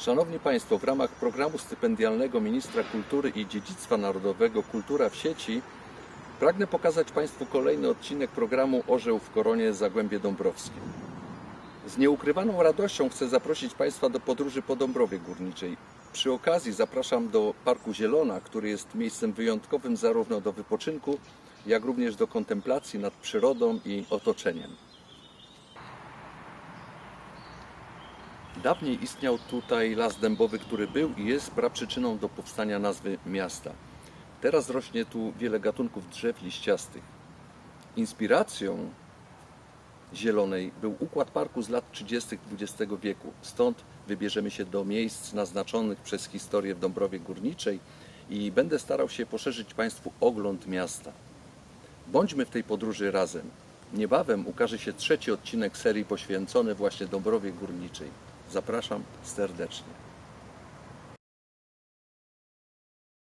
Szanowni Państwo, w ramach programu stypendialnego Ministra Kultury i Dziedzictwa Narodowego Kultura w sieci pragnę pokazać Państwu kolejny odcinek programu Orzeł w Koronie Zagłębie Dąbrowskie. Z nieukrywaną radością chcę zaprosić Państwa do podróży po Dąbrowie Górniczej. Przy okazji zapraszam do Parku Zielona, który jest miejscem wyjątkowym zarówno do wypoczynku, jak również do kontemplacji nad przyrodą i otoczeniem. Dawniej istniał tutaj las dębowy, który był i jest praprzyczyną do powstania nazwy miasta. Teraz rośnie tu wiele gatunków drzew liściastych. Inspiracją zielonej był układ parku z lat 30. XX wieku. Stąd wybierzemy się do miejsc naznaczonych przez historię w Dąbrowie Górniczej i będę starał się poszerzyć Państwu ogląd miasta. Bądźmy w tej podróży razem. Niebawem ukaże się trzeci odcinek serii poświęcony właśnie Dąbrowie Górniczej. Zapraszam serdecznie.